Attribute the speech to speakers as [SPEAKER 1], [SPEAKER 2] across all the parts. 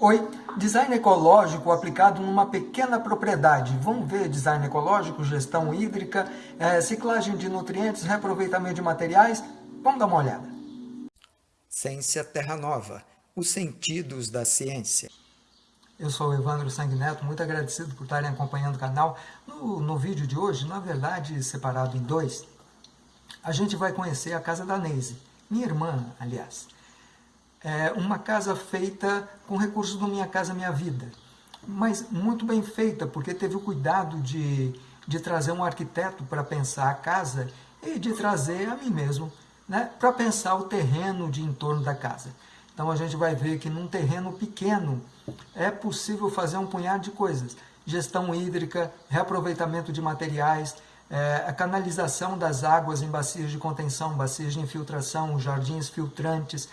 [SPEAKER 1] Oi, design ecológico aplicado numa pequena propriedade. Vamos ver design ecológico, gestão hídrica, é, ciclagem de nutrientes, reaproveitamento de materiais? Vamos dar uma olhada.
[SPEAKER 2] Ciência Terra Nova, os sentidos da ciência.
[SPEAKER 1] Eu sou o Evandro Sanguineto, muito agradecido por estarem acompanhando o canal. No, no vídeo de hoje, na verdade separado em dois, a gente vai conhecer a casa da Neise, minha irmã, aliás é uma casa feita com recursos do Minha Casa Minha Vida, mas muito bem feita, porque teve o cuidado de, de trazer um arquiteto para pensar a casa e de trazer a mim mesmo, né, para pensar o terreno de entorno da casa. Então a gente vai ver que num terreno pequeno é possível fazer um punhado de coisas. Gestão hídrica, reaproveitamento de materiais, é, a canalização das águas em bacias de contenção, bacias de infiltração, jardins filtrantes,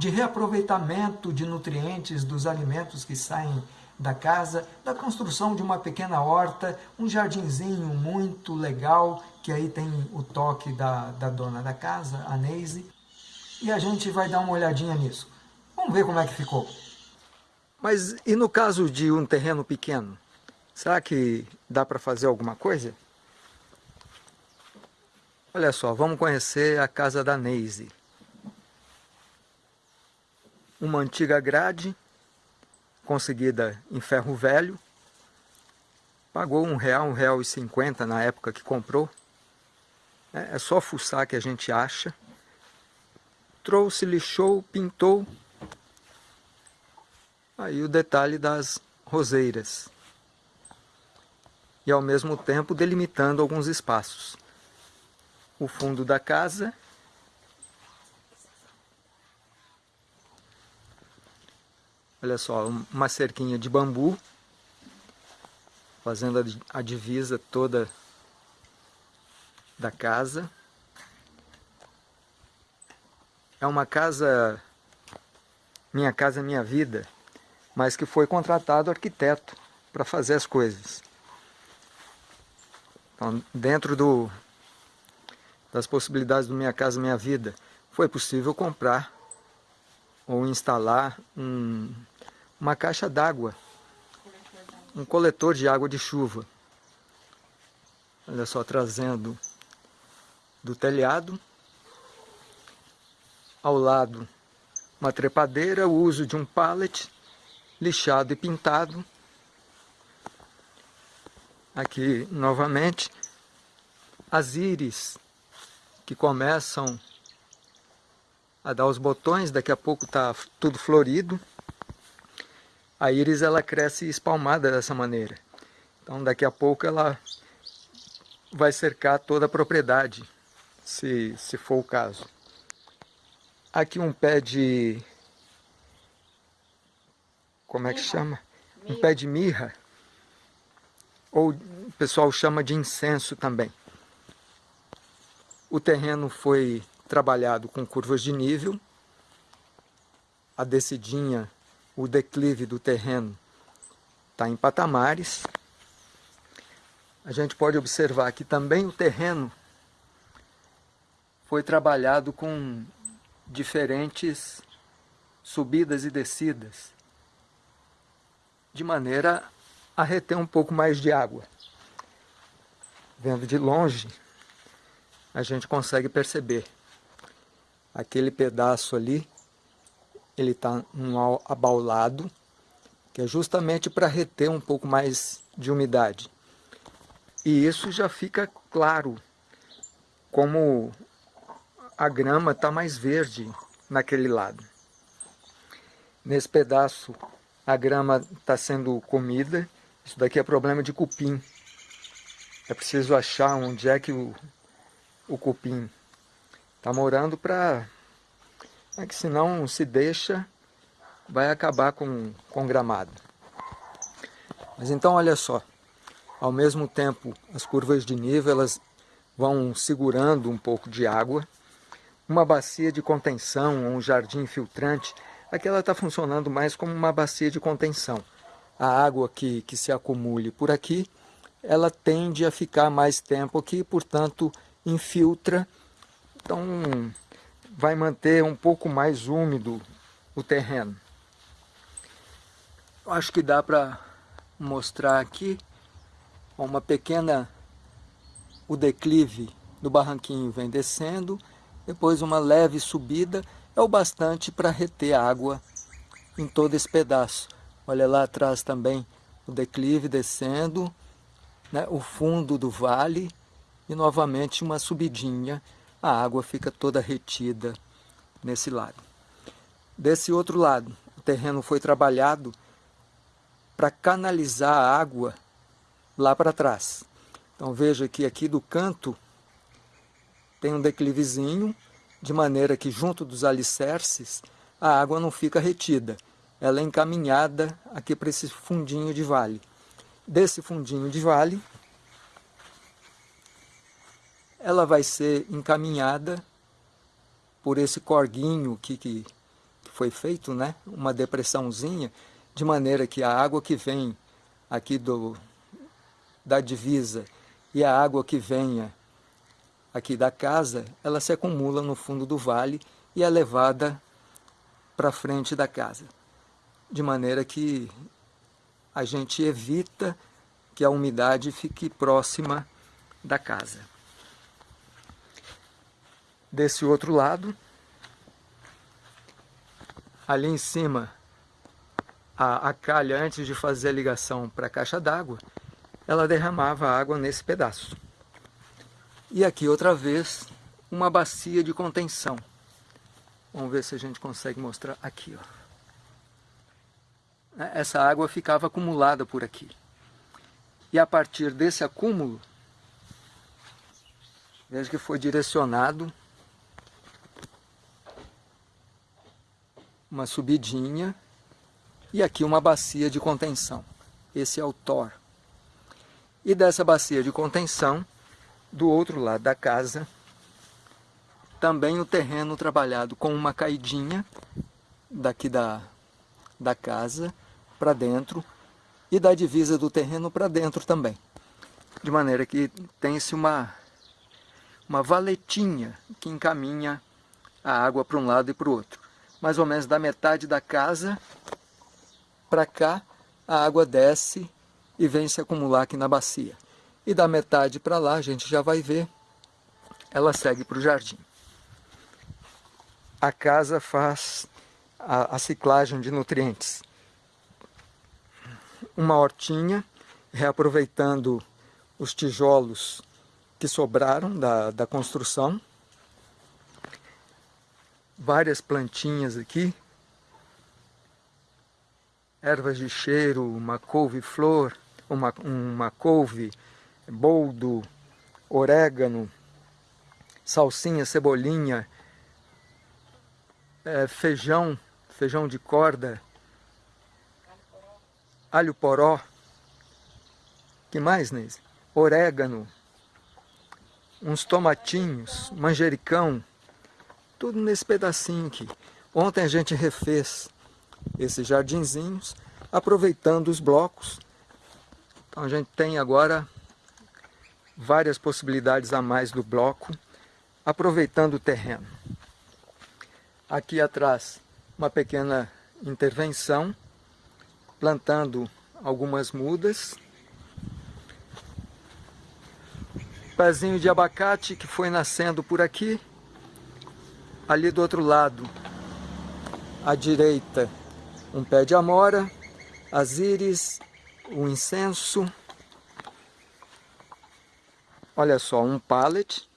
[SPEAKER 1] de reaproveitamento de nutrientes dos alimentos que saem da casa, da construção de uma pequena horta, um jardinzinho muito legal, que aí tem o toque da, da dona da casa, a Neise, e a gente vai dar uma olhadinha nisso. Vamos ver como é que ficou.
[SPEAKER 2] Mas e no caso de um terreno pequeno? Será que dá para fazer alguma coisa? Olha só, vamos conhecer a casa da Neise uma antiga grade, conseguida em ferro velho, pagou um real, um real e cinquenta na época que comprou, é, é só fuçar que a gente acha, trouxe, lixou, pintou, aí o detalhe das roseiras, e ao mesmo tempo delimitando alguns espaços. O fundo da casa Olha só, uma cerquinha de bambu, fazendo a divisa toda da casa. É uma casa, minha casa, minha vida, mas que foi contratado arquiteto para fazer as coisas. Então, dentro do, das possibilidades do Minha Casa Minha Vida, foi possível comprar ou instalar um, uma caixa d'água, um coletor de água de chuva. Olha só, trazendo do telhado, ao lado uma trepadeira, o uso de um pallet lixado e pintado. Aqui novamente as íris que começam a dar os botões, daqui a pouco está tudo florido. A íris ela cresce espalmada dessa maneira. Então daqui a pouco ela vai cercar toda a propriedade, se, se for o caso. Aqui um pé de... como é que chama? Um pé de mirra, ou o pessoal chama de incenso também. O terreno foi trabalhado com curvas de nível, a descidinha o declive do terreno está em patamares. A gente pode observar que também o terreno foi trabalhado com diferentes subidas e descidas, de maneira a reter um pouco mais de água. Vendo de longe, a gente consegue perceber aquele pedaço ali ele está um abaulado, que é justamente para reter um pouco mais de umidade. E isso já fica claro, como a grama está mais verde naquele lado. Nesse pedaço a grama está sendo comida, isso daqui é problema de cupim. É preciso achar onde é que o, o cupim está morando para é que senão se deixa, vai acabar com, com gramado. Mas então olha só, ao mesmo tempo as curvas de nível elas vão segurando um pouco de água, uma bacia de contenção, um jardim filtrante, aqui ela está funcionando mais como uma bacia de contenção. A água que, que se acumule por aqui, ela tende a ficar mais tempo aqui, portanto infiltra. Então vai manter um pouco mais úmido o terreno. acho que dá para mostrar aqui uma pequena o declive do barranquinho vem descendo, depois uma leve subida é o bastante para reter água em todo esse pedaço. Olha lá atrás também o declive descendo, né, o fundo do vale e novamente uma subidinha, a água fica toda retida nesse lado. Desse outro lado, o terreno foi trabalhado para canalizar a água lá para trás. Então veja que aqui do canto tem um declivezinho, de maneira que junto dos alicerces a água não fica retida. Ela é encaminhada aqui para esse fundinho de vale. Desse fundinho de vale, ela vai ser encaminhada por esse corguinho que, que, que foi feito, né? uma depressãozinha, de maneira que a água que vem aqui do, da divisa e a água que venha aqui da casa, ela se acumula no fundo do vale e é levada para frente da casa. De maneira que a gente evita que a umidade fique próxima da casa. Desse outro lado, ali em cima, a, a calha, antes de fazer a ligação para a caixa d'água, ela derramava água nesse pedaço. E aqui outra vez uma bacia de contenção. Vamos ver se a gente consegue mostrar aqui. Ó. Essa água ficava acumulada por aqui. E a partir desse acúmulo, veja que foi direcionado uma subidinha e aqui uma bacia de contenção. Esse é o TOR. E dessa bacia de contenção, do outro lado da casa, também o terreno trabalhado com uma caidinha daqui da, da casa para dentro e da divisa do terreno para dentro também. De maneira que tem-se uma, uma valetinha que encaminha a água para um lado e para o outro. Mais ou menos da metade da casa para cá, a água desce e vem se acumular aqui na bacia. E da metade para lá, a gente já vai ver, ela segue para o jardim. A casa faz a, a ciclagem de nutrientes. Uma hortinha, reaproveitando os tijolos que sobraram da, da construção. Várias plantinhas aqui, ervas de cheiro, uma couve-flor, uma, uma couve, boldo, orégano, salsinha, cebolinha, é, feijão, feijão de corda, alho poró, que mais, Neise? Orégano, uns tomatinhos, manjericão, tudo nesse pedacinho aqui. Ontem a gente refez esses jardinzinhos, aproveitando os blocos então a gente tem agora várias possibilidades a mais do bloco, aproveitando o terreno. Aqui atrás, uma pequena intervenção, plantando algumas mudas. Pezinho de abacate que foi nascendo por aqui. Ali do outro lado, à direita, um pé de amora, as íris o incenso. Olha só, um pallet.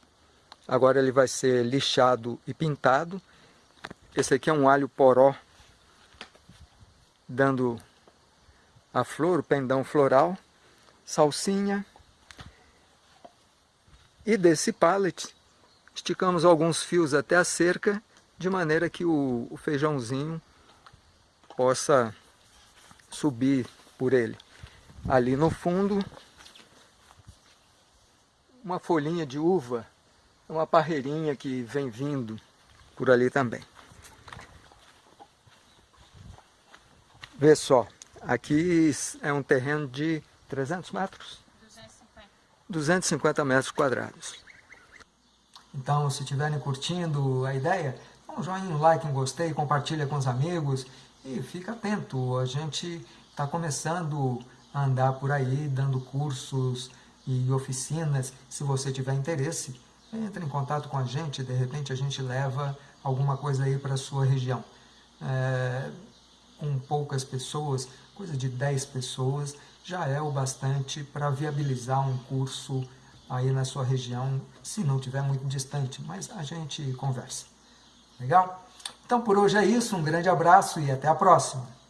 [SPEAKER 2] Agora ele vai ser lixado e pintado. Esse aqui é um alho poró, dando a flor, o pendão floral. Salsinha. E desse pallet, esticamos alguns fios até a cerca, de maneira que o, o feijãozinho possa subir por ele. Ali no fundo, uma folhinha de uva, uma parreirinha que vem vindo por ali também. Vê só, aqui é um terreno de 300 metros? 250. 250 metros quadrados.
[SPEAKER 1] Então, se estiverem curtindo a ideia, dá um joinha, um like, um gostei, compartilha com os amigos e fica atento. A gente está começando a andar por aí, dando cursos e oficinas. Se você tiver interesse, entre em contato com a gente, de repente a gente leva alguma coisa aí para a sua região. É, com poucas pessoas, coisa de 10 pessoas, já é o bastante para viabilizar um curso aí na sua região, se não tiver muito distante, mas a gente conversa. Legal? Então por hoje é isso, um grande abraço e até a próxima!